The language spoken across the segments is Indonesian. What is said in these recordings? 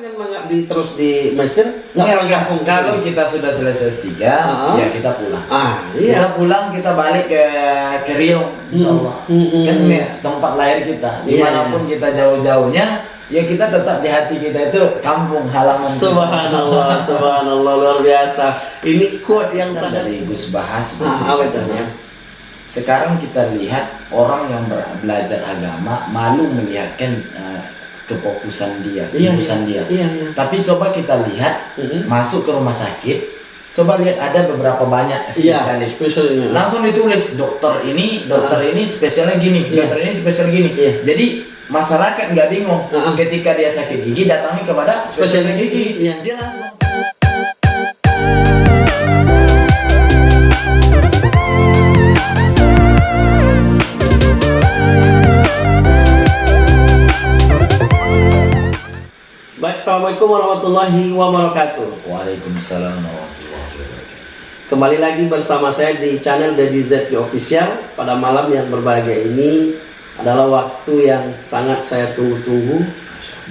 dengan mengabdi terus di Mesir? Nggak kampung Kalau kita sudah selesai S3, Ah. ya kita pulang. Ah, Kita iya. pulang, kita balik ke ke Riau, insya Allah. Hmm, Kan hmm. ya, tempat lahir kita. Iya, Di mana pun kita jauh-jauhnya, ya kita tetap di hati kita itu kampung halaman. kita. Subhanallah, subhanallah luar biasa. Ini quote yang Pesan sangat dari Gus Bahas. Ah, apa itu? katanya, Sekarang kita lihat orang yang belajar agama malu melihatkan eh, kefokusan dia, Iya, fokusan dia. Iya, iya. Tapi coba kita lihat Mhm. masuk ke rumah sakit, coba lihat ada beberapa banyak Iya, spesialis. spesial ini. Langsung ditulis dokter ini, dokter ini spesialnya gini, Iya. dokter ini spesial gini. Iya. Jadi masyarakat nggak bingung Ah. ketika dia sakit gigi datangi kepada spesialis Spesialis gigi. gigi, iya. Dia langsung Baik, Assalamualaikum warahmatullahi wabarakatuh. Waalaikumsalam warahmatullahi wabarakatuh. Kembali lagi bersama saya di channel Dedi Zetri Official Pada malam yang berbahagia ini adalah waktu yang sangat saya tunggu-tunggu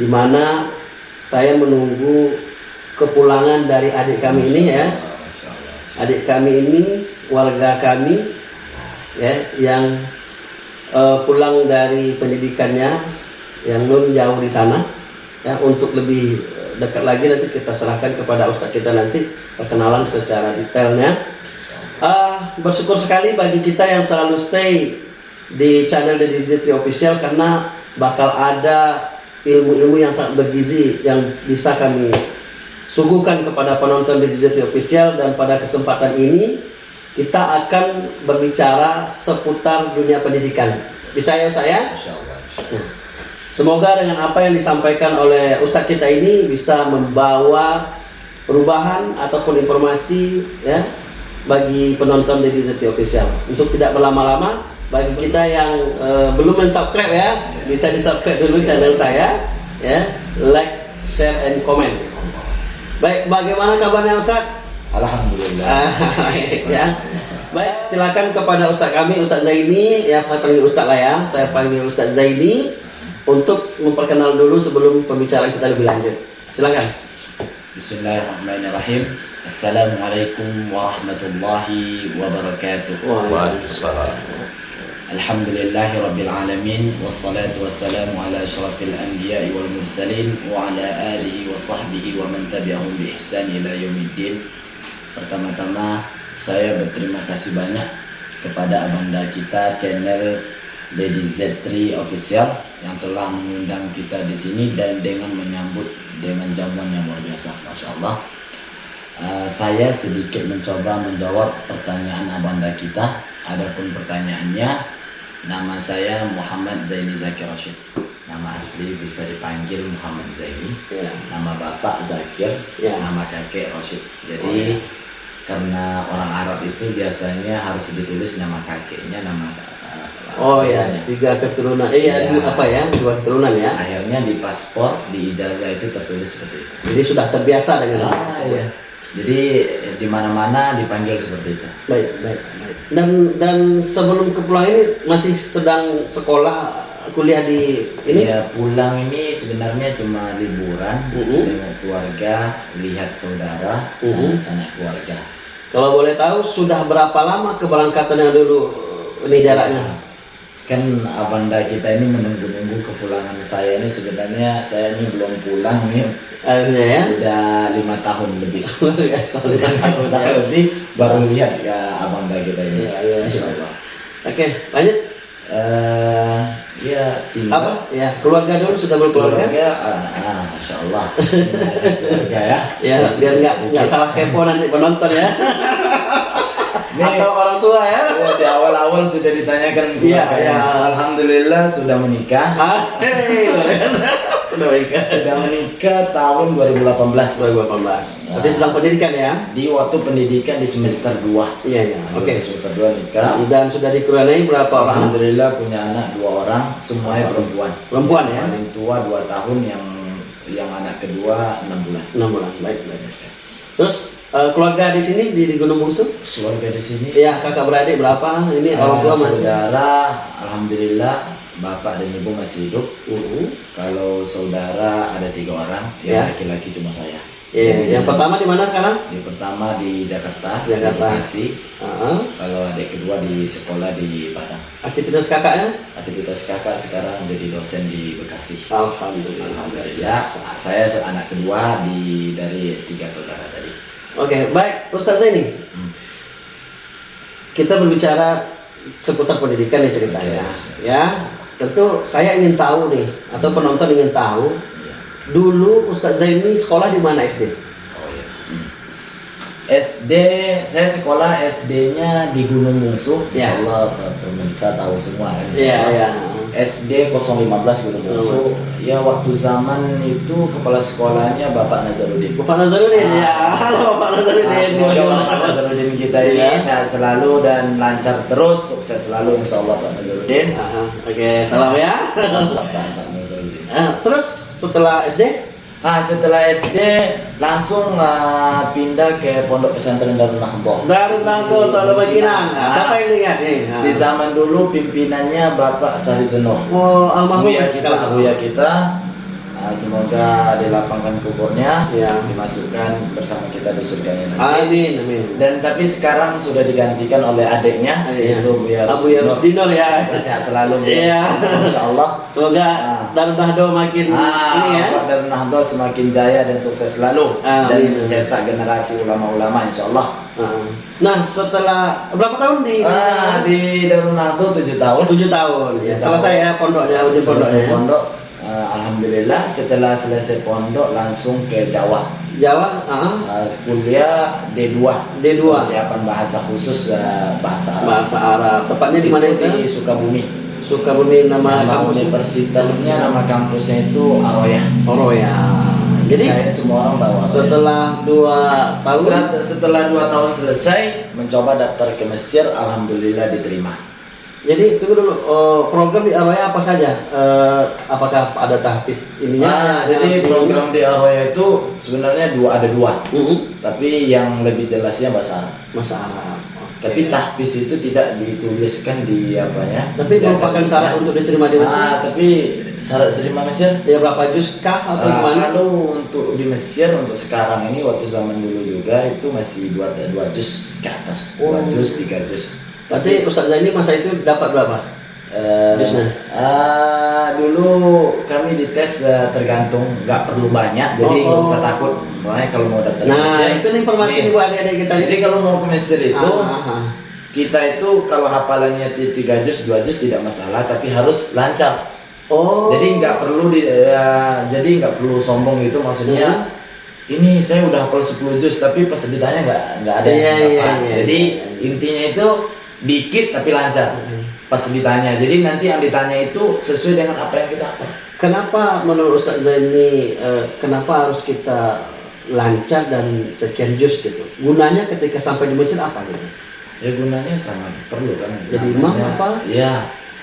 di mana saya menunggu kepulangan dari adik kami ini ya. Adik kami ini warga kami ya yang eh, pulang dari pendidikannya yang non jauh di sana ya untuk lebih eh, dekat lagi nanti kita serahkan kepada ustadz kita nanti perkenalan secara detailnya Ah, bersyukur sekali bagi kita yang selalu stay di channel Deddy Zitri Official karena bakal ada ilmu-ilmu yang sangat bergizi yang bisa kami suguhkan kepada penonton Deddy Zitri Official dan pada kesempatan ini kita akan berbicara seputar dunia pendidikan. Bisa ya saya? Allah. Allah. Semoga dengan apa yang disampaikan oleh Ustadz kita ini bisa membawa perubahan ataupun informasi ya bagi penonton Deddy Zeti Official. Untuk tidak berlama-lama, bagi kita yang eh, belum mensubscribe ya, bisa di-subscribe dulu channel saya ya, like, share, and comment. Baik, bagaimana kabarnya Ustadz? Alhamdulillah. Ah, ya. Baik, silakan kepada Ustadz kami, Ustadz Zaini, ya saya panggil Ustadz lah ya, saya panggil Ustadz Zaini untuk memperkenal dulu sebelum pembicaraan kita lebih lanjut. Silakan. Bismillahirrahmanirrahim. Assalamualaikum warahmatullahi wabarakatuh. Waalaikumsalam. Alhamdulillahi rabbil alamin wassalatu wassalamu ala asyrafil anbiya'i wal mursalin wa ala alihi wa sahbihi wa man tabi'ahum bi ihsan ila yaumiddin. Pertama-tama saya berterima kasih banyak kepada abanda kita channel Lady Z3 Official yang telah mengundang kita di sini dan dengan menyambut dengan jamuan yang luar biasa, masya Allah. Uh, saya sedikit mencoba menjawab pertanyaan abanda kita. Adapun pertanyaannya, nama saya Muhammad Zaini Zakir Rashid. Nama asli bisa dipanggil Muhammad Zaini. Ya. Nama bapak Zakir, Ya. nama kakek Rashid. Jadi Oh, ya. karena orang Arab itu biasanya harus ditulis nama kakeknya, nama Oh ya, tiga keturunan. Eh ya, Ya. apa ya? Dua keturunan ya. Akhirnya di paspor, di ijazah itu tertulis seperti itu. Jadi sudah terbiasa dengan Ah, tersebut. iya. Jadi di mana-mana dipanggil seperti itu. Baik, baik, baik. Dan dan sebelum kepulangan ini masih sedang sekolah kuliah di ini. Ya pulang ini sebenarnya cuma liburan, Mhm. jenguk keluarga, lihat saudara, Mhm. sanak keluarga. Kalau boleh tahu sudah berapa lama keberangkatan yang dulu ini jaraknya? Kan abanda kita ini menunggu-nunggu kepulangan saya ini sebenarnya saya ini belum pulang nih ya. udah lima tahun lebih. Biasa. Lima tahun lebih baru lihat ya abanda kita ini. Iya, iya, Masya iya. Allah. Oke, lanjut. Eh, ya tinggal Apa? Ya, keluarga dulu sudah berkeluarga. keluarga, ah, ah, masya Allah, keluarga ya. Ya, biar nggak nggak salah kepo nanti penonton ya. Nih, Atau orang tua ya. oh, di awal-awal sudah ditanyakan Iya, iya. Alhamdulillah sudah menikah. Ah, biasa. sudah baik. Sudah menikah tahun 2018. 2018. Berarti sedang pendidikan ya? Di waktu pendidikan di semester 2. Iya, iya. Oke. Di semester 2 nikah. Dan sudah dikuraniai berapa orang? Alhamdulillah punya anak dua orang, semuanya perempuan. Perempuan ya? Paling tua 2 tahun, yang yang anak kedua 6 bulan. Enam bulan. Baik, baik. Terus eh, keluarga di sini di, di Gunung Bungsu? Keluarga di sini Iya, kakak beradik berapa? Ini orang tua masih. saudara alhamdulillah bapak dan ibu masih hidup. Mm-mm. Kalau saudara ada tiga orang, Ya. yang laki-laki cuma saya. Iya, Jadi, yang pertama di mana sekarang? Di pertama di Jakarta, Jakarta. di Bekasi. Ah, Kalau adik kedua di sekolah di Padang. aktivitas kakaknya? Aktivitas kakak sekarang jadi dosen di Bekasi. Alhamdulillah. Alhamdulillah, saya anak kedua di dari tiga saudara tadi. Oke, baik, Ustaz Zaini. Hmm. Kita berbicara seputar pendidikan ya ceritanya, Oke. ya. Tentu saya ingin tahu nih, atau penonton ingin tahu, dulu Ustaz Zaini sekolah di mana SD? Oh iya. Hmm. SD, saya sekolah SD-nya di Gunung Bungsu. Ya. Insya Allah pemirsa tahu semua Iya, iya. SD 015 Gunung Bungsu. Ya waktu zaman itu kepala sekolahnya Bapak Nazarudin. Bapak Nazarudin, Ah. ya. Halo Bapak Nazarudin. Nah, semoga Bapak Nazarudin kita ini Iya. sehat selalu dan lancar terus, sukses selalu Insya Allah Pak Nazarudin. Oke, salam ya. Bapak Pak Nazarudin. Ah, terus setelah SD? Ah setelah SD langsung ah, pindah ke Pondok Pesantren Darul Nahdoh. Darul Nahdoh, Tol Baginang. Ah, Siapa yang ingat nih? Ah. Di zaman dulu pimpinannya Bapak Sari Zeno. Oh, almarhum kita. Buya kita. Ah, semoga dilapangkan kuburnya, Ya. dimasukkan bersama kita di surganya nanti. Amin, amin. Dan tapi sekarang sudah digantikan oleh adiknya, Adiknya. yaitu Buya Abu Yarus Dinor ya. Sehat selalu Buya. Iya. Insya Allah. Semoga Ah. Darul Nahdoh makin Ah, ini ya. Nahdo semakin jaya dan sukses selalu Amin. dan mencetak generasi ulama-ulama insya Allah. Ah. Nah, setelah berapa tahun di Ah, di Darul Nahdo 7 tahun. tujuh tahun ya. Tujuh Selesai ya pondoknya, Selesai pondoknya. pondok. Ah, Alhamdulillah setelah selesai pondok langsung ke Jawa. Jawa, ah, Ah, kuliah D2. D2. Persiapan bahasa khusus ah, bahasa Arab. bahasa Arab. Tepatnya di mana Itu? Di Sukabumi. Sukabumi nama Nama kampus universitasnya nama kampusnya itu Aroya. Oh ya. Jadi Kayak semua orang tahu Aroya. setelah dua tahun Setelah, setelah dua tahun selesai mencoba daftar ke Mesir, alhamdulillah diterima. Jadi tunggu dulu oh, program di Aroya apa saja? Eh, apakah ada tahfiz ininya? Nah, jadi program di Aroya itu sebenarnya dua ada dua, Mm-mm. tapi yang lebih jelasnya bahasa Arab. Masa Arab. Oke. Tapi tahfiz itu tidak dituliskan di apanya. Tapi merupakan syarat untuk diterima di Mesir. Ah, tapi syarat terima Mesir. Ya berapa juz kah atau Ah, gimana? kalau untuk di Mesir untuk sekarang ini waktu zaman dulu juga itu masih dua dua juz ke atas, dua Oh. juz tiga juz. Berarti Ustaz Zaini masa itu dapat berapa? Biasanya? ah, dulu kami dites eh, tergantung nggak perlu banyak jadi Oh. nggak usah takut makanya kalau mau daftar Nah, Mesir, itu informasi nih. buat adik-adik kita jadi kalau mau ke Mesir itu Ah, ah, ah. kita itu kalau hafalannya ti- tiga juz dua juz tidak masalah tapi harus lancar Oh. jadi nggak perlu di eh, jadi nggak perlu sombong gitu maksudnya Hmm. ini saya udah hafal 10 juz tapi pas ditanya nggak nggak ada yang Iya, iya, dapat iya, jadi iya. intinya itu dikit tapi lancar Hmm. pas ditanya. Jadi nanti yang ditanya itu sesuai dengan apa yang kita hafal. Kenapa menurut Ustaz Zaini eh, kenapa harus kita lancar dan sekian juz gitu? Gunanya ketika sampai di Mesir apa gitu? Ya gunanya sangat perlu kan. Jadi imam Namanya- apa? Ya,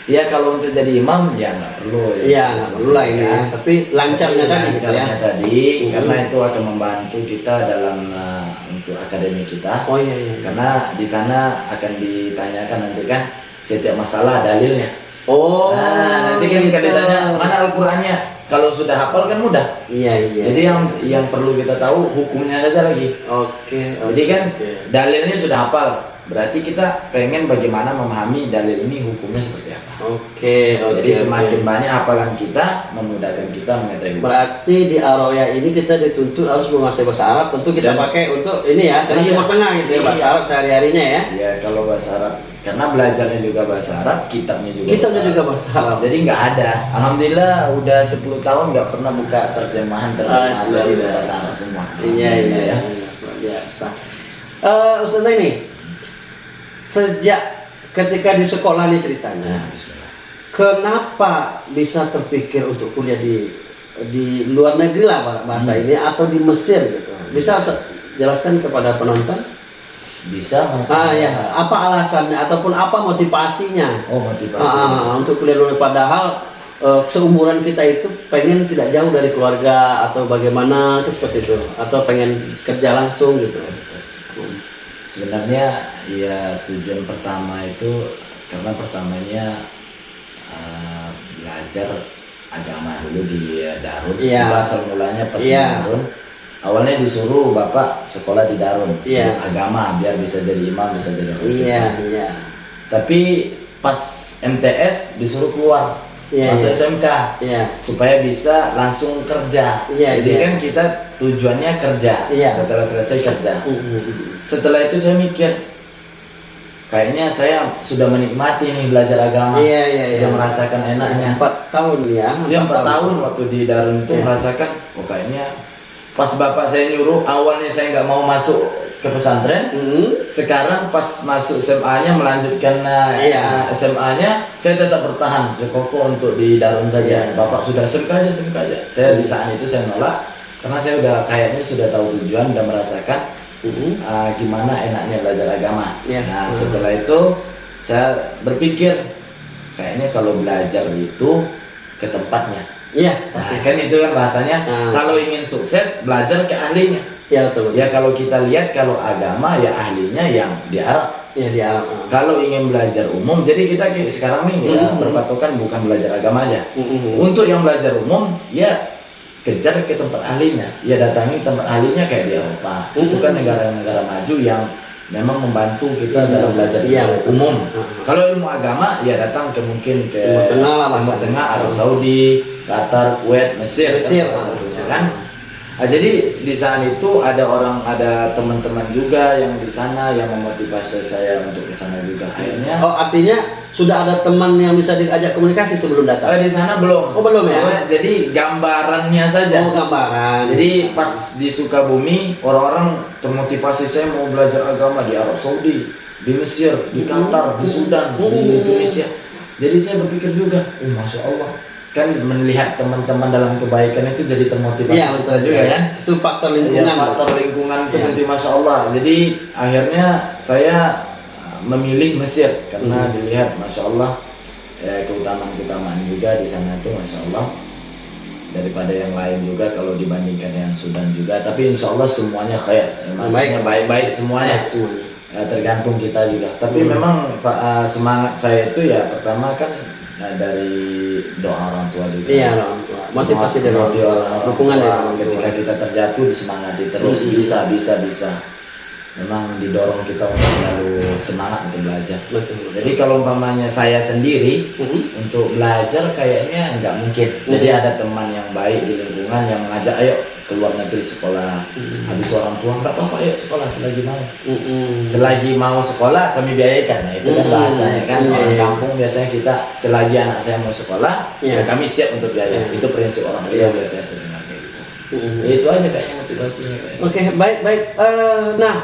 ya kalau untuk jadi imam ya nggak perlu. Iya, nggak perlu lah ini ya. Tapi lancarnya Tapi tadi gitu ya. lancarnya tadi Mhm. karena itu akan membantu kita dalam uh, untuk akademi kita. Oh iya iya. Karena di sana akan ditanyakan nanti kan setiap masalah dalilnya. Oh. Nah, nanti kan gitu. kalau ditanya mana Al-Qur'annya. Kalau sudah hafal kan mudah. Iya iya. Jadi yang yang perlu kita tahu hukumnya saja lagi. Oke. Jadi oke, kan oke. dalilnya sudah hafal. Berarti kita pengen bagaimana memahami dalil ini hukumnya seperti apa. Oke oke. Jadi oke. semakin banyak hafalan kita memudahkan kita mengetahui. Berarti di Aroya ini kita dituntut harus menguasai bahasa Arab. Tentu kita Dan- pakai untuk ini ya, karena Iya. Timur Tengah gitu ya, bahasa Iya. Arab sehari-harinya ya. Ya kalau bahasa Arab karena belajarnya juga bahasa Arab, kitabnya juga. Kita bahasa juga bahasa Arab. Jadi nggak ada. Alhamdulillah udah 10 tahun nggak pernah buka terjemahan terjemahan Ah, dari sudah. bahasa Arab semua. Iya iya ya. iya, luar biasa. Eh Ustaz ini sejak ketika di sekolah nih ceritanya, bismillah. kenapa bisa terpikir untuk kuliah di di luar negeri lah bahasa Hmm. ini atau di Mesir gitu? Bisa Ustaz jelaskan kepada penonton? Bisa. Ah ya, apa alasannya ataupun apa motivasinya? Oh motivasi. Ah, untuk kuliah luar padahal eh, seumuran kita itu pengen tidak jauh dari keluarga atau bagaimana itu seperti itu atau pengen kerja langsung gitu. Sebenarnya ya tujuan pertama itu karena pertamanya uh, belajar agama dulu di Darun. Iya. Asal mulanya pas Iya. Darun. Awalnya disuruh bapak sekolah di Darun Iya. agama biar bisa jadi imam, bisa jadi khotib. Iya, iya. Tapi pas MTS disuruh keluar Iya, masuk iya. SMK Iya. supaya bisa langsung kerja. Iya, Jadi iya. kan kita tujuannya kerja. Iya. Setelah selesai kerja. Setelah itu saya mikir, kayaknya saya sudah menikmati nih belajar agama. Iya, iya, sudah iya. merasakan enaknya. Empat tahun ya. Dia empat tahun waktu di Darun itu Iya. merasakan, oh kayaknya pas bapak saya nyuruh awalnya saya nggak mau masuk ke pesantren. Mm. Sekarang pas masuk SMA-nya melanjutkan eh, Iya. SMA-nya, saya tetap bertahan sekokoh untuk di Darun saja. Iya. Bapak sudah SMK aja, SMK aja. Saya di saat itu saya nolak karena saya udah kayaknya sudah tahu tujuan dan merasakan Mm. uh, gimana enaknya belajar agama. Iya. Nah Hmm. setelah itu saya berpikir kayaknya kalau belajar itu ke tempatnya. Iya, Nah, pasti. kan itu kan bahasanya Hmm. kalau ingin sukses belajar ke ahlinya. Iya betul. Ya kalau kita lihat kalau agama ya ahlinya yang di Arab. Iya di alam. ah. Kalau ingin belajar umum, jadi kita ki- sekarang nih ya, Hmm. berpatokan bukan belajar agama aja. Mm-mm. Untuk yang belajar umum, ya kejar ke tempat ahlinya. Ya datangi tempat ahlinya kayak di Eropa. Itu Hmm. kan negara-negara maju yang memang membantu kita Iya. dalam belajar Iya, umum. Ah. Kalau ilmu agama, ya datang ke mungkin ke Timur Tengah lah, Timur bahasanya. Tengah, Arab Saudi, Qatar, Kuwait, Mesir, kan Mesir, salah ah. satunya kan. Nah, jadi di saat itu ada orang, ada teman-teman juga yang di sana yang memotivasi saya untuk ke sana juga. Akhirnya Oh artinya sudah ada teman yang bisa diajak komunikasi sebelum Eh, datang. di sana belum. Oh, belum ya? Belum, Jadi gambarannya saja. Oh gambaran. Jadi pas di Sukabumi orang-orang termotivasi saya mau belajar agama di Arab Saudi, di Mesir, di Qatar, di Sudan, di Hmm. Indonesia. Jadi saya berpikir juga, oh masya Allah, kan melihat teman-teman dalam kebaikan itu jadi termotivasi Iya betul juga kan. Itu faktor Ya, lingkungan. faktor lingkungan itu Iya. penting masya Allah. Jadi akhirnya saya uh, memilih Mesir karena Hmm. dilihat masya Allah ya, keutamaan-keutamaan juga di sana itu masya Allah daripada yang lain juga kalau dibandingkan yang Sudan juga. Tapi insya Allah semuanya khair, Ya, maksudnya baik-baik semuanya. Ya, tergantung kita juga. Tapi Hmm. memang uh, semangat saya itu ya pertama kan uh, dari doa orang tua juga. Iya orang tua. Motivasi dari orang tua. Dukungan dari orang tua. Ketika kita terjatuh disemangati terus Hmm. bisa bisa bisa. Memang didorong kita untuk selalu semangat untuk belajar. Betul. Jadi kalau umpamanya saya sendiri Mhm. untuk belajar kayaknya nggak mungkin. Jadi Hmm. ada teman yang baik di lingkungan yang mengajak ayo keluar negeri sekolah. Hmm. Habis orang tua nggak apa-apa ayo sekolah selagi mau. Mhm. Selagi mau sekolah kami biayakan. Nah, itu kan Hmm. bahasanya kan Iya, orang kampung biasanya kita selagi anak saya mau sekolah ya Iya. kami siap untuk biaya. Iya. Itu prinsip orang Iya. Riau biasanya sering kayak gitu. Mhm. Ya, itu aja kayaknya motivasinya. Oke, baik baik. Eh, nah,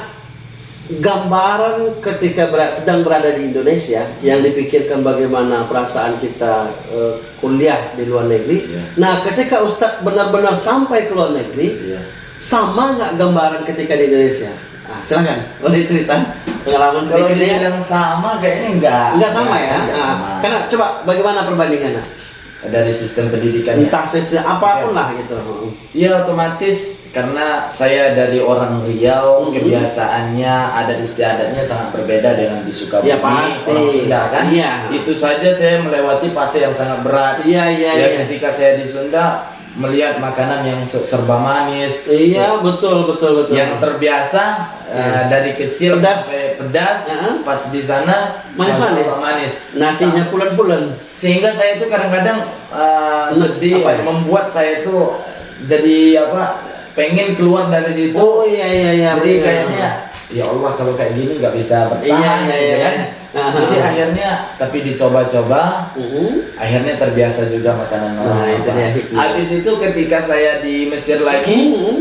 gambaran ketika ber- sedang berada di Indonesia yang dipikirkan bagaimana perasaan kita eh, kuliah di luar negeri. Iya. Nah, ketika Ustadz benar-benar sampai ke luar negeri, Iya. sama nggak gambaran ketika di Indonesia? Ah, silakan, boleh cerita pengalaman Kalau sedikit ya. dibilang sama kayaknya enggak. Nggak sama ya? Enggak Ah, sama. karena coba bagaimana perbandingannya? Dari sistem pendidikannya. Entah sistem apa pun lah gitu. Iya otomatis karena saya dari orang Riau Mhm. kebiasaannya adat istiadatnya sangat berbeda dengan di Sukabumi Ya, pasti. orang Sunda kan Iya. itu saja saya melewati fase yang sangat berat Iya iya ya iya. ketika saya di Sunda melihat makanan yang se- serba manis Iya betul betul betul. yang terbiasa Iya. eh, dari kecil Pedas. sampai pedas Heeh. pas di sana Manis-manis. masya Allah, manis Nasinya pulen-pulen. sehingga saya itu kadang-kadang uh, Nah, sedih apa ya? membuat saya itu jadi apa pengen keluar dari situ Oh iya iya iya. jadi betul. kayaknya ya Allah kalau kayak gini nggak bisa bertahan Iya iya gitu iya. kan jadi akhirnya tapi dicoba-coba Mhm. akhirnya terbiasa juga makanan Nah, itu dia habis itu ketika saya di Mesir lagi Mhm.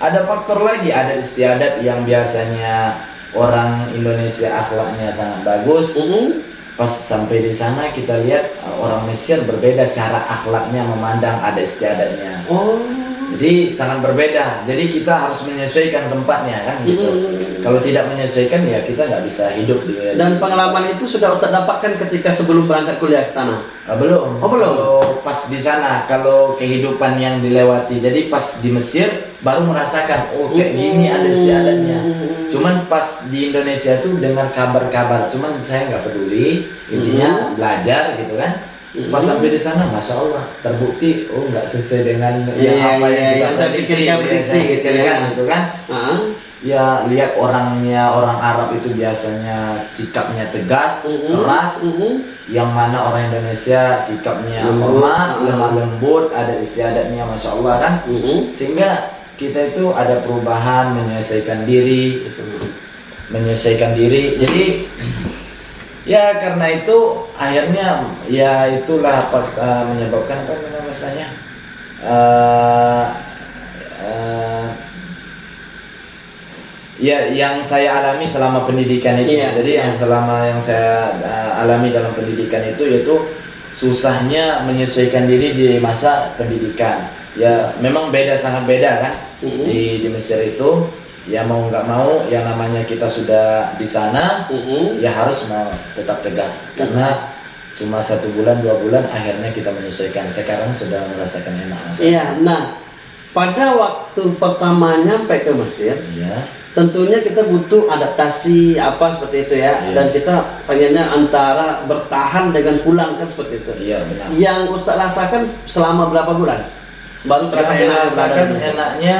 ada faktor lagi ada istiadat yang biasanya orang Indonesia akhlaknya sangat bagus Mhm. Pas sampai di sana kita lihat uh, orang Mesir berbeda cara akhlaknya memandang ada istiadatnya. Oh. Jadi sangat berbeda. Jadi kita harus menyesuaikan tempatnya kan gitu. Mhm. Kalau tidak menyesuaikan ya kita nggak bisa hidup di Dan pengalaman itu sudah Ustadz dapatkan ketika sebelum berangkat kuliah ke sana. Ah, belum. Oh, belum? Kalau pas di sana, kalau kehidupan yang dilewati. Jadi pas di Mesir baru merasakan oh kayak gini ada istiadatnya. Cuman pas di Indonesia tuh dengar kabar-kabar, cuman saya nggak peduli. Intinya Hmm. belajar gitu kan. Pas sampai di sana, masya Allah, terbukti oh nggak sesuai dengan Iya, yang apa iya, yang kita yang saya prediksi, ya, prediksi gitu ya. gitu kan. Ah, Ya lihat orangnya orang Arab itu biasanya sikapnya tegas, mm-mm, keras. mm-mm. Yang mana orang Indonesia sikapnya Lembut, hormat, ah. lemah lembut, ada istiadatnya, masya Allah kan. Mm-mm. Sehingga kita itu ada perubahan, menyelesaikan diri, menyelesaikan diri. Jadi ya karena itu akhirnya ya itulah apa eh, menyebabkan apa namanya Eh, eh, ya yang saya alami selama pendidikan itu. Iya, Jadi iya. yang selama yang saya eh, alami dalam pendidikan itu yaitu susahnya menyesuaikan diri di masa pendidikan. Ya memang beda sangat beda kan Mm-mm. di di Mesir itu ya mau nggak mau yang namanya kita sudah di sana Mm-mm. ya harus mau tetap tegak karena cuma satu bulan dua bulan akhirnya kita menyesuaikan sekarang sudah merasakan enak. Iya, nah pada waktu pertama nyampe ke Mesir, Iya. tentunya kita butuh adaptasi apa seperti itu ya, Iya. dan kita pengennya antara bertahan dengan pulang kan seperti itu. iya benar Yang Ustaz rasakan selama berapa bulan? Baru terasa Yang enak Mesir? enaknya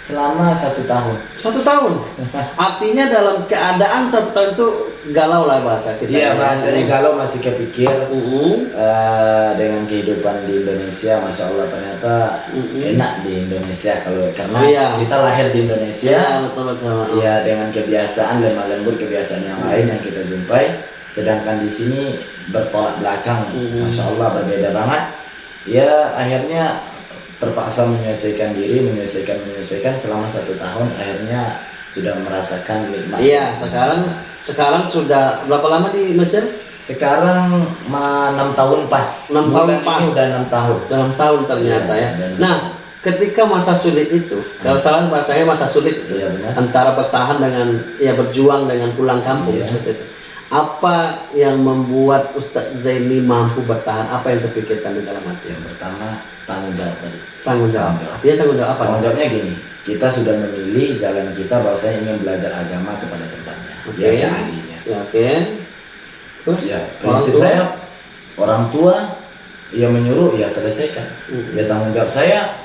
selama satu tahun Satu tahun. Artinya dalam keadaan satu tahun itu galau lah bahasa kita. iya ya. bahasanya kalau masih kepikir Mm-mm. eh, dengan kehidupan di Indonesia masya Allah ternyata Mm-mm. enak di Indonesia kalau karena Iya. kita lahir di Indonesia Iya, betul betul. ya dengan kebiasaan lemah lembut kebiasaan yang lain yang kita jumpai sedangkan di sini bertolak belakang Mhm. masya Allah berbeda banget ya akhirnya terpaksa menyelesaikan diri menyelesaikan menyelesaikan selama satu tahun akhirnya sudah merasakan nikmat Iya, sekarang sekarang sudah berapa lama di Mesir? sekarang ma- enam tahun pas Enam tahun pas. ini udah enam tahun dalam tahun ternyata Iya, ya. dan- Nah, ketika masa sulit itu, kalau salah bahasanya masa sulit iya benar antara bertahan dengan ya berjuang dengan pulang kampung Iya. seperti itu. Apa yang membuat Ustadz Zaini mampu bertahan? Apa yang terpikirkan di dalam hati? yang pertama tanggung jawab tadi Tanggung jawab. Tanggung jawab. Artinya tanggung jawab apa? Tanggung jawabnya gini, kita sudah memilih jalan kita bahwasanya ingin belajar agama kepada tempatnya, Oke. ya ahlinya. Ya, oke. Terus Ya, orang prinsip tua? saya orang tua yang menyuruh ya selesaikan. Mm. Ya tanggung jawab saya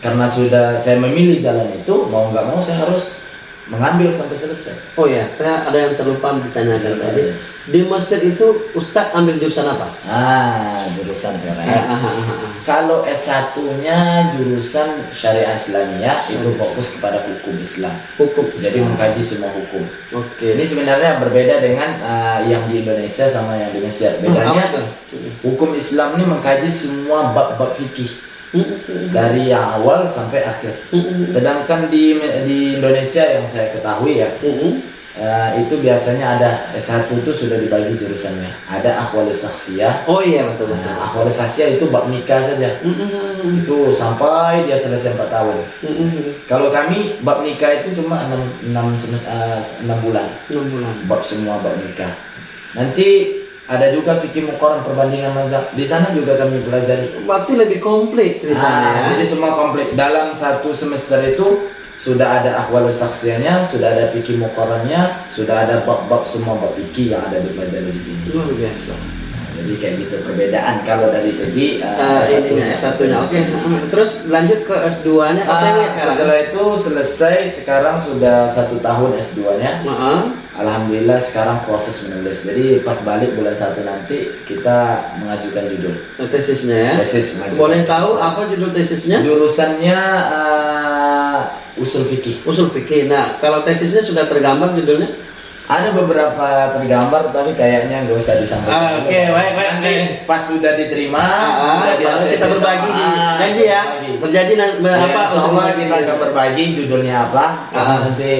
karena sudah saya memilih jalan itu mau nggak mau saya harus mengambil sampai selesai. Oh ya, saya ada yang terlupa ditanyakan Iya, tadi. iya. Di Mesir itu Ustadz ambil jurusan apa? Ah, jurusan sekarang. ya. Ah, ah, ah. Kalau S1-nya jurusan Syariah Islamiyah itu fokus kepada hukum Islam. Hukum. Jadi mengkaji semua hukum. Oke. Ini sebenarnya berbeda dengan uh, yang di Indonesia sama yang di Mesir. Apa Bedanya hukum Islam ini mengkaji semua bab-bab fikih. Dari yang awal sampai akhir. Sedangkan di di Indonesia yang saya ketahui ya uh, itu biasanya ada S1 itu sudah dibagi jurusannya. Ada akhwalus saksiyah. Oh iya betul betul. Nah, akhwalus saksiyah itu bab nikah saja. Itu sampai dia selesai 4 tahun. Kalau kami bab nikah itu cuma 6 6 6 bulan. Enam bulan. bab semua bab nikah. Nanti ada juga fikih muqarrar perbandingan mazhab. Di sana juga kami pelajari. Berarti lebih komplit ceritanya Ah, ya. jadi semua komplit. Dalam satu semester itu sudah ada akhwalus saksiannya, sudah ada fikih muqarrarnya, sudah ada bab-bab semua bab fikih yang ada dipelajari di sini. Luar biasa. Nah, jadi kayak gitu perbedaan kalau dari segi Uh, uh, ininya S1-nya. Oke. Terus lanjut ke S2-nya Ah, OTW sekarang. setelah itu selesai, sekarang sudah satu tahun S2-nya. Heeh. Alhamdulillah sekarang proses menulis. Jadi pas balik bulan satu nanti kita mengajukan judul tesisnya ya. tesis. Boleh tesis. tahu apa judul tesisnya? Jurusannya uh, usul fikih. Usul fikih. Nah, kalau tesisnya sudah tergambar judulnya? Ada beberapa tergambar tapi kayaknya nggak usah disampaikan. Ah, oke, baik, baik, Nanti pas sudah diterima, Ah, sudah baru ACC kita berbagi Ah, janji ya. berbagi. Berjanji nanti Ya, apa berbagi kita akan berbagi judulnya apa. Karena Ah. nanti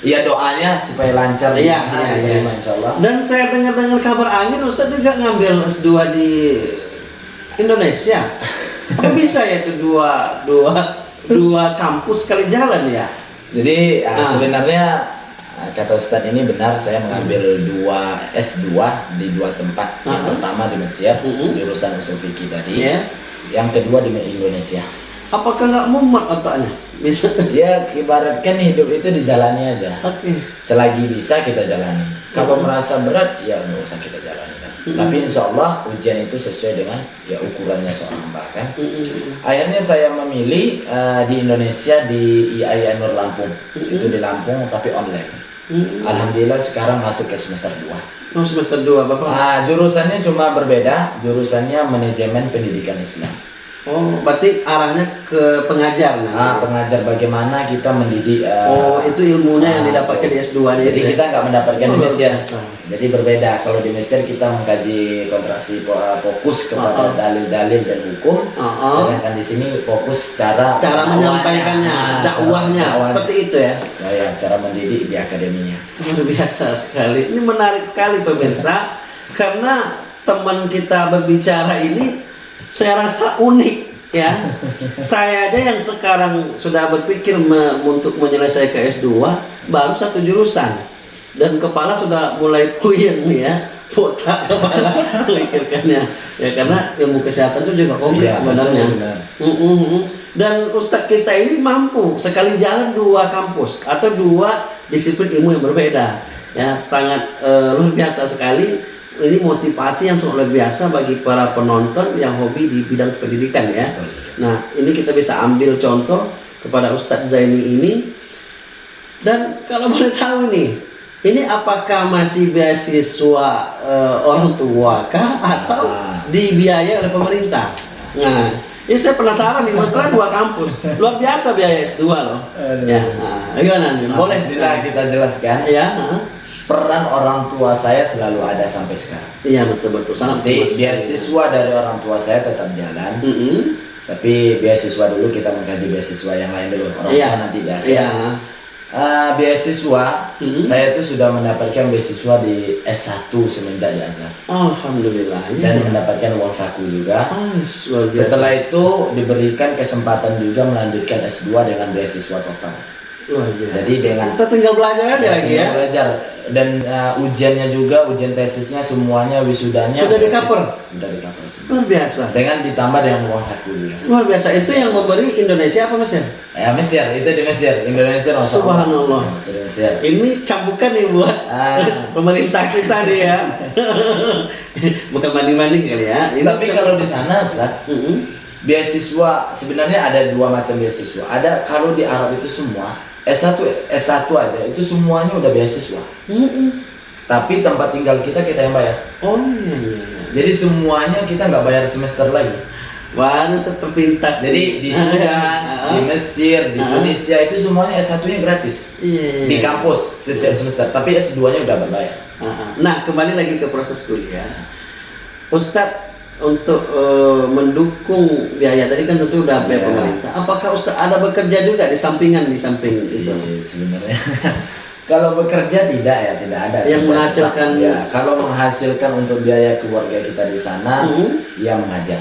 ya doanya supaya lancar. Iya, Nah, iya, diterima, iya. Insya Allah. Dan saya dengar-dengar kabar angin Ustaz juga ngambil S2 di Indonesia. Apa bisa ya itu dua dua dua kampus sekali jalan ya? Jadi Ah. sebenarnya uh, kata Ustadz ini benar saya mengambil dua S2 di dua tempat. Yang Ah. pertama di Mesir, Mm-mm. jurusan usul fikih tadi. Ya. Yang kedua di Indonesia. Apakah nggak mumet otaknya? Bisa. Ya ibaratkan hidup itu dijalani aja. Oke. Selagi bisa kita jalani. Kalau Mm-mm. merasa berat ya nggak usah kita jalani kan. Mm-mm. Tapi insya Allah ujian itu sesuai dengan ya ukurannya seorang hamba kan. Mm-mm. Akhirnya saya memilih eh, di Indonesia di IAIN Nur Lampung. Mm-mm. Itu di Lampung tapi online. Mm-mm. Alhamdulillah sekarang masuk ke semester 2. Oh semester 2 Bapak. Nah, jurusannya cuma berbeda, jurusannya manajemen pendidikan Islam. Oh, berarti arahnya ke pengajar Nah, nah. pengajar bagaimana kita mendidik eh, Oh, itu ilmunya yang ah, didapatkan di S2 nya Jadi kita nggak mendapatkan Oh, di Mesir. biasa. Jadi berbeda. Kalau di Mesir kita mengkaji kontraksi eh, fokus kepada Uh-uh. dalil-dalil dan hukum. Uh-uh. Sedangkan di sini fokus cara cara menyampaikannya, Nah, dakwahnya, cara seperti itu ya. Nah, ya, cara mendidik di akademinya. Luar biasa sekali. Ini menarik sekali pemirsa karena teman kita berbicara ini saya rasa unik ya. saya aja yang sekarang sudah berpikir me- untuk menyelesaikan S2 baru satu jurusan dan kepala sudah mulai puyeng ya. Botak kepala memikirkannya ya karena ilmu kesehatan itu juga kompleks Iya, sebenarnya. benar. Mm, mm, mm. Dan Ustadz kita ini mampu sekali jalan dua kampus atau dua disiplin ilmu yang berbeda. Ya, sangat eh, luar biasa sekali. Ini motivasi yang sangat luar biasa bagi para penonton yang hobi di bidang pendidikan ya. Betul. Nah, ini kita bisa ambil contoh kepada Ustadz Zaini ini. Dan kalau boleh tahu nih, ini apakah masih beasiswa eh, orang tua kah atau Ah. dibiayai oleh pemerintah? Nah, ini saya penasaran nih, masalah dua kampus, luar biasa biaya S2 loh. Aduh. Ya, nah, gimana nih? Boleh? Kita jelaskan. Ya, nah. Peran orang tua saya selalu ada sampai sekarang. iya betul betul sangat beasiswa dari orang tua saya tetap jalan. Mm-mm. Tapi beasiswa dulu kita mengkaji beasiswa yang lain dulu. Orang Iya. tua nanti akhir. Iya. Ah, beasiswa, Mhm. saya tuh sudah mendapatkan beasiswa di S1 semenjak di Azhar Alhamdulillah. ya. dan mendapatkan uang saku juga. Ah, biasa. Setelah itu diberikan kesempatan juga melanjutkan S2 dengan beasiswa total. luar biasa. Jadi dengan kita tinggal belajar aja lagi ya. belajar dan ah, ujiannya juga ujian tesisnya semuanya wisudanya Sudah di cover? Sudah di cover semua. Luar biasa. Dengan ditambah dengan uang saku. Luar biasa. Itu yang memberi Indonesia apa Mesir? Ya Mesir itu di Mesir, Indonesia Masya Allah. Subhanallah. Mesir. Ini cambukan nih buat Ah. pemerintah kita nih ya. Bukan banding-banding kali ya. Ini Tapi kalau di sana Ustaz, beasiswa sebenarnya ada dua macam beasiswa. Ada kalau di Arab itu semua S1 S1 aja itu semuanya udah beasiswa. Mm-mm. Tapi tempat tinggal kita kita yang bayar. Oh iya iya. iya. Jadi semuanya kita nggak bayar semester lagi. Wah, terpintas. Jadi di Sudan, di Mesir, di. Tunisia itu semuanya S1-nya gratis Iya, iya, di kampus setiap semester. Tapi S2-nya udah berbayar. Ah, ah. Nah, kembali lagi ke proses kuliah. Ustadz untuk eh, mendukung biaya tadi kan tentu udah biaya Iya. pemerintah. Apakah Ustadz ada bekerja juga di sampingan di samping itu? Iya, sebenarnya kalau bekerja tidak ya tidak ada Yang kerja menghasilkan- tetap. ya kalau menghasilkan untuk biaya keluarga kita di sana Mhm. ya mengajar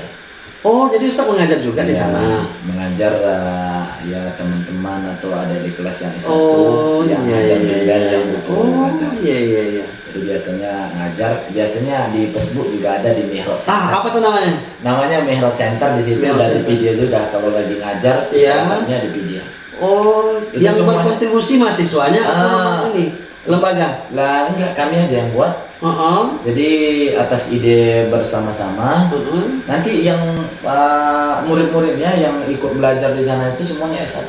Oh, jadi Ustadz mengajar juga di Ya, sana. mengajar eh, ya teman-teman atau ada di kelas yang S1 Oh, yang iya ngajar iya iya. yang butuh Oh, mengajar iya iya iya. jadi biasanya ngajar biasanya di Facebook juga ada di Mihrab Ah, Center apa tuh namanya? namanya Mihrab Center di situ Mihrab Center. video juga kalau lagi ngajar Iya. di video Oh, Itu yang semuanya. berkontribusi mahasiswanya Ah. ini lembaga? lah enggak kami aja yang buat Heeh. Jadi atas ide bersama-sama Heeh. nanti yang uh, murid-muridnya yang ikut belajar di sana itu semuanya S1.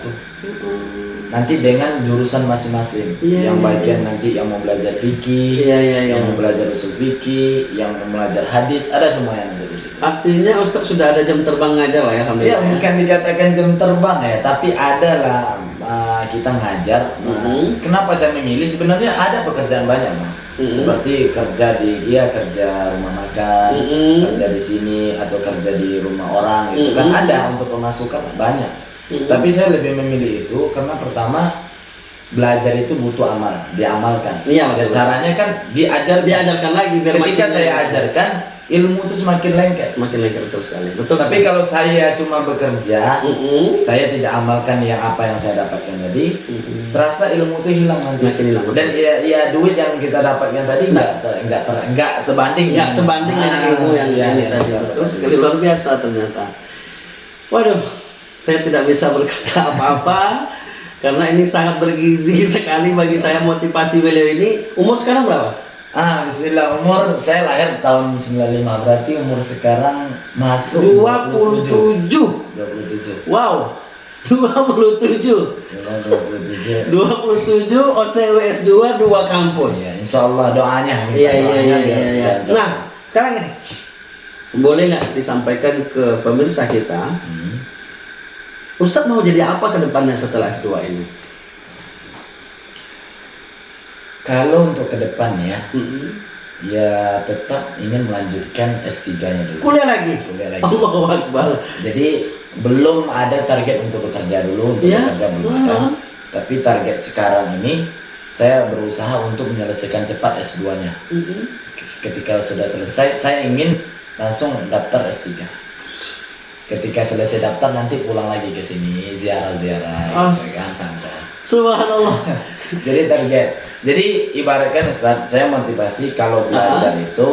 Nanti dengan jurusan masing-masing. Iya, yang iya, bagian iya. nanti yang mau belajar fikih, Iya iya iya. yang mau belajar usul fikih, yang mau belajar hadis, ada semuanya nanti di situ. Artinya Ustadz sudah ada jam terbang ngajar lah ya, Ya alhamdulillah. ya. bukan dikatakan jam terbang ya, tapi ada lah uh, kita ngajar. Nah, Mhm. Kenapa saya memilih? Sebenarnya ada pekerjaan banyak, Bang. Mhm. Seperti kerja di dia kerja rumah makan, Mhm. kerja di sini atau kerja di rumah orang itu kan Mhm. ada untuk pemasukan banyak. Mhm. Tapi saya lebih memilih itu karena pertama belajar itu butuh amal, diamalkan. Iya, Dan betul. caranya kan diajar diajarkan lagi biar Ketika saya ajarkan ilmu itu semakin lengket. makin lengket betul sekali. Betul. Tapi sekali. kalau saya cuma bekerja, Mhm. saya tidak amalkan yang apa yang saya dapatkan tadi, Mhm. terasa ilmu itu hilang nanti. Makin hilang, betul. Dan ya, ya duit yang kita dapatkan tadi nggak ter- nggak ter- nggak sebanding. nggak sebanding dengan Ah, ilmu yang tadi. iya, Betul betul. sekali luar biasa ternyata. Waduh, saya tidak bisa berkata apa-apa karena ini sangat bergizi sekali bagi saya motivasi beliau ini. Umur sekarang berapa? Ah, bismillah umur saya lahir tahun 95 berarti umur sekarang masuk 27. 27. Wow. 27. Bismillah 27. 27 OTW S2 dua kampus. Ya, insya Allah doanya. minta Iya iya doanya iya iya. iya. belajar. Nah, sekarang ini boleh nggak disampaikan ke pemirsa kita, Hmm. Ustadz mau jadi apa ke depannya setelah S2 ini? Kalau untuk ke depan ya, Mm-mm. ya tetap ingin melanjutkan S3-nya dulu. Kuliah lagi. Kuliah lagi. Allahu Akbar. Jadi belum ada target untuk bekerja dulu, untuk Iya. bekerja belum Hmm. ada. Tapi target sekarang ini saya berusaha untuk menyelesaikan cepat S2-nya. Mm-mm. Ketika sudah selesai, saya ingin langsung daftar S3. Ketika selesai daftar nanti pulang lagi ke sini ziarah-ziarah, Oh. gitu kan santai. Subhanallah. Jadi target. Jadi ibaratkan Ustaz, saya motivasi kalau belajar itu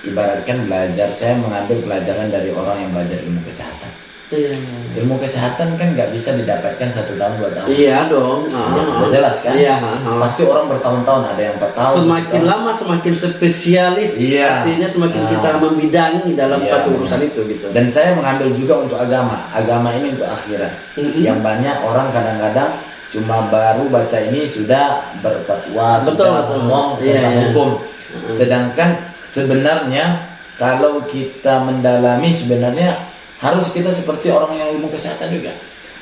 ibaratkan belajar saya mengambil pelajaran dari orang yang belajar ilmu kesehatan. Iya. Ilmu kesehatan kan nggak bisa didapatkan satu tahun dua tahun. Iya dong. Ya, Ah. udah jelas kan? Iya. ah, ah. Pasti orang bertahun-tahun ada yang empat tahun. Semakin lama semakin spesialis. Iya. Artinya semakin Ah. kita membidangi dalam Iya, satu urusan itu gitu. Dan saya mengambil juga untuk agama. Agama ini untuk akhirat. Mm-mm. Yang banyak orang kadang-kadang cuma baru baca ini sudah berfatwa, Betul, sudah betul. ngomong Iya, tentang iya. hukum. Sedangkan sebenarnya kalau kita mendalami sebenarnya harus kita seperti orang yang ilmu kesehatan juga.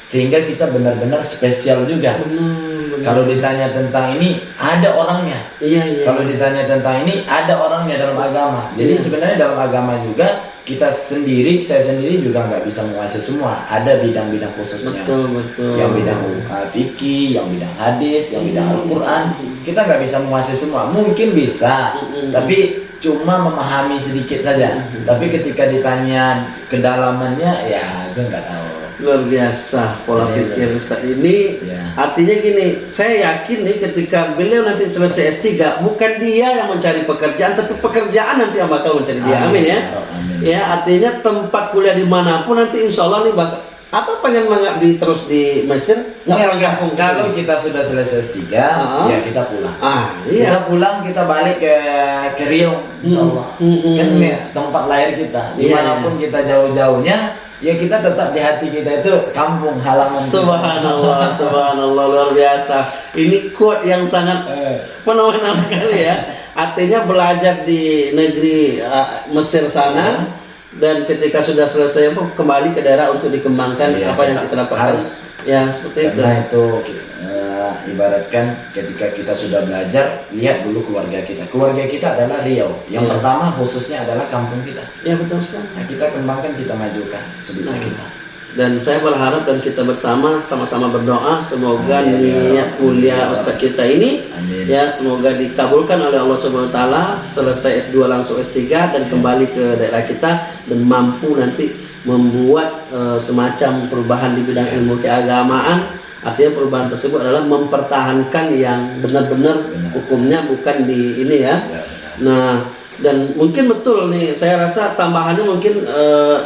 Sehingga kita benar-benar spesial juga. Benar. Kalau ditanya tentang ini ada orangnya. iya iya. Kalau ditanya tentang ini ada orangnya dalam agama. Jadi Iya. sebenarnya dalam agama juga kita sendiri, saya sendiri juga nggak bisa menguasai semua. Ada bidang-bidang khususnya. betul betul. Yang bidang uh, fikih, yang bidang hadis, yang bidang Al-Quran, kita nggak bisa menguasai semua. Mungkin bisa, Mm-mm. tapi cuma memahami sedikit saja. Mm-mm. Tapi ketika ditanya kedalamannya, ya itu nggak tahu. Luar biasa pola Iya, pikir Ustaz ini. Ya. Artinya gini, saya yakin nih ketika beliau nanti selesai S3, bukan dia yang mencari pekerjaan, tapi pekerjaan nanti yang bakal mencari dia. Amin ya. Amin. Ya, artinya tempat kuliah di mana pun nanti insya Allah nih bakal apa pengen mengabdi terus di Mesir? Nggak kampung. Kalau kita sudah selesai S3, Ah. ya kita pulang. ah Kita iya. pulang, kita balik ke ke Riau, insya Allah. Hmm, hmm, Kan hmm. ya, tempat lahir kita. Iya, Di mana pun kita jauh-jauhnya, ya kita tetap di hati kita itu kampung halaman. kita. Subhanallah, subhanallah luar biasa. Ini quote yang sangat Eh, fenomenal sekali ya. Artinya belajar di negeri uh, Mesir sana dan ketika sudah selesai kembali ke daerah untuk dikembangkan Iya, apa yang kita kita dapatkan. harus. Ya seperti itu. Karena itu ibaratkan ketika kita sudah belajar, lihat dulu keluarga kita. Keluarga kita adalah Riau. Yang Iya. pertama khususnya adalah kampung kita. Ya betul sekali. Nah, kita kembangkan, kita majukan sebisa Nah. kita. Dan saya berharap dan kita bersama sama-sama berdoa semoga Amin, ya niat mulia Ya Ustaz kita ini Amin. ya semoga dikabulkan oleh Allah Subhanahu wa taala selesai S2 langsung S3 dan Ya. kembali ke daerah kita dan mampu nanti membuat eh, semacam perubahan di bidang ilmu keagamaan artinya perubahan tersebut adalah mempertahankan yang benar-benar Benar. hukumnya bukan di ini ya Ya. Nah, dan mungkin betul nih, saya rasa tambahannya mungkin eh,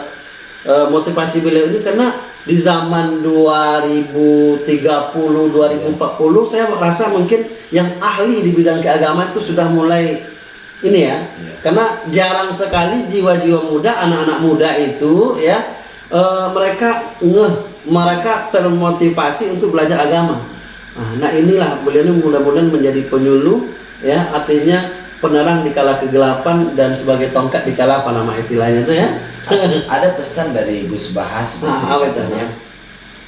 eh, motivasi beliau ini karena di zaman 2030, 2040 saya merasa mungkin yang ahli di bidang keagamaan itu sudah mulai ini ya. Iya. Karena jarang sekali jiwa-jiwa muda, anak-anak muda itu ya eh, mereka ngeh, mereka termotivasi untuk belajar agama. Nah, nah inilah beliau ini mudah-mudahan menjadi penyuluh ya, artinya penerang di kala kegelapan dan sebagai tongkat di kala apa nama istilahnya itu ya. Ada pesan dari Gus Bahas Ah, apa itu? katanya,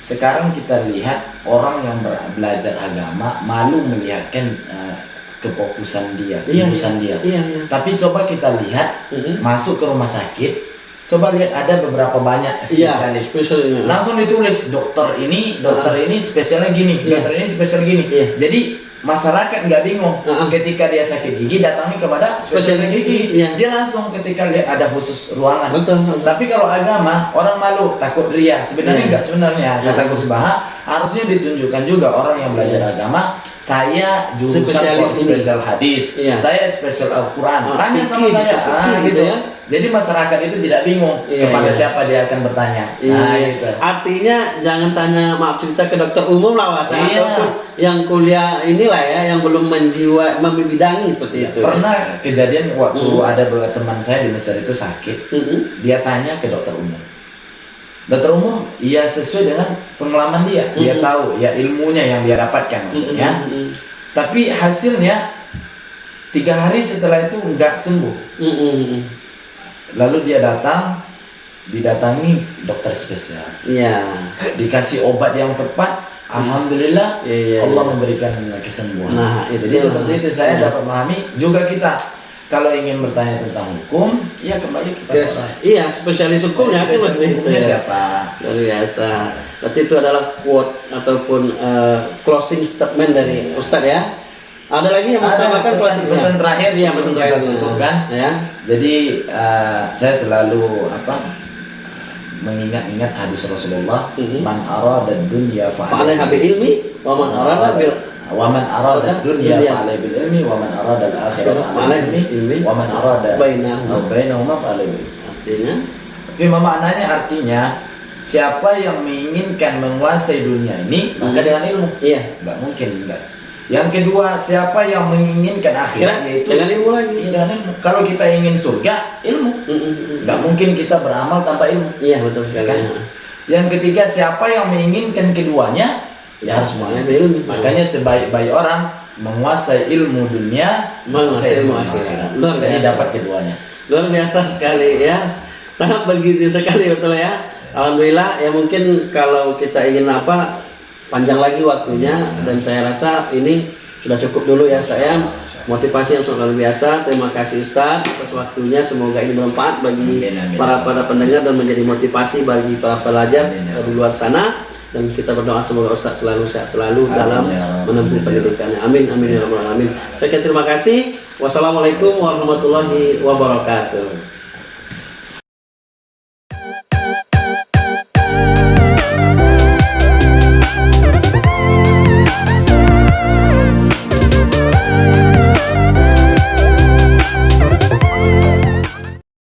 Sekarang kita lihat orang yang belajar agama malu melihatkan eh, kefokusan dia, Iya, jurusan dia. Iya, iya. Tapi coba kita lihat Mhm. masuk ke rumah sakit, coba lihat ada beberapa banyak Iya, spesialis. spesial ini. Langsung ditulis dokter ini, dokter ini spesialnya gini, Iya. dokter ini spesial gini. Iya. Jadi masyarakat nggak bingung Ah. ketika dia sakit gigi datangi kepada spesialis Spesialis gigi. iya. Dia langsung ketika lihat ada khusus ruangan. Betul, betul. Tapi kalau agama orang malu takut ria. Sebenarnya Iya. enggak sebenarnya Iya. kata Gus Baha harusnya ditunjukkan juga orang yang belajar Iya. agama saya jurusan Spesialis spesial hadis, Iya. saya spesial Al-Qur'an. Ah, Tanya sama saya. Ah, gitu gitu ya. Jadi masyarakat itu tidak bingung Iya, kepada iya. siapa dia akan bertanya. Iya. Nah, gitu. Artinya jangan tanya maaf cerita ke dokter umum lah Mas Iya. ataupun yang kuliah inilah ya yang belum menjiwa membidangi seperti itu. Pernah kejadian waktu Hmm. ada beberapa teman saya di Mesir itu sakit, Mm-mm. dia tanya ke dokter umum. Dokter umum, ya sesuai dengan pengalaman dia, dia Mhm. tahu ya ilmunya yang dia dapatkan maksudnya. Mm-mm. Tapi hasilnya tiga hari setelah itu nggak sembuh. Mm-mm. Lalu dia datang, didatangi dokter spesial, Iya. dikasih obat yang tepat. Alhamdulillah, Iya, iya, Allah iya. memberikan kesembuhan. Nah, itu Jadi dia. seperti itu saya Iya. dapat memahami juga kita kalau ingin bertanya tentang hukum, ya kembali kepada orang. Iya, spesialis hukumnya itu Spesialis seperti itu hukumnya ya. siapa? Luar biasa. Berarti itu adalah quote ataupun eh, closing statement dari Ustadz ya. Ada lagi yang mau tambahkan pesan- pesan terakhir Iya, sebelum pesan terakhir. tutup kan? Ya. Jadi eh, saya selalu apa mengingat-ingat hadis Rasulullah, Mhm. man arada dunya Fa'alaiha bil ilmi wa man arada bil wa man arada dunya fa'alaihi bil ilmi wa man arada al akhirah fa'alaihi bil ilmi wa man arada Bainahuma. bainahuma fa'alaihi bil artinya Tapi maknanya artinya siapa yang menginginkan menguasai dunia ini maka Hmm. dengan ilmu. iya Enggak mungkin enggak. Yang kedua, siapa yang menginginkan akhirat yaitu dengan ilmu lagi. Iya, dengan ilmu. Kalau kita ingin surga, ilmu. Mm-mm. Enggak mungkin kita beramal tanpa ilmu. Iya betul sekali. Kan? Yang ketiga, siapa yang menginginkan keduanya, ya harus ilmu. Makanya sebaik-baik orang menguasai ilmu dunia, Menguasai ilmu akhirat. Luar Jadi biasa. dapat keduanya. Luar biasa sekali ya. Sangat bergizi sekali betul ya. Alhamdulillah ya mungkin kalau kita ingin apa panjang lagi waktunya dan saya rasa ini sudah cukup dulu ya saya. Motivasi yang sangat luar biasa. Terima kasih Ustadz atas waktunya. Semoga ini bermanfaat bagi Amin, amin. para para pendengar dan menjadi motivasi bagi para pelajar Amin, di luar sana. Dan kita berdoa semoga Ustadz selalu sehat selalu Amin, dalam ya menempuh pendidikannya. Amin amin ya rabbal alamin. Sekian terima kasih. Wassalamualaikum warahmatullahi wabarakatuh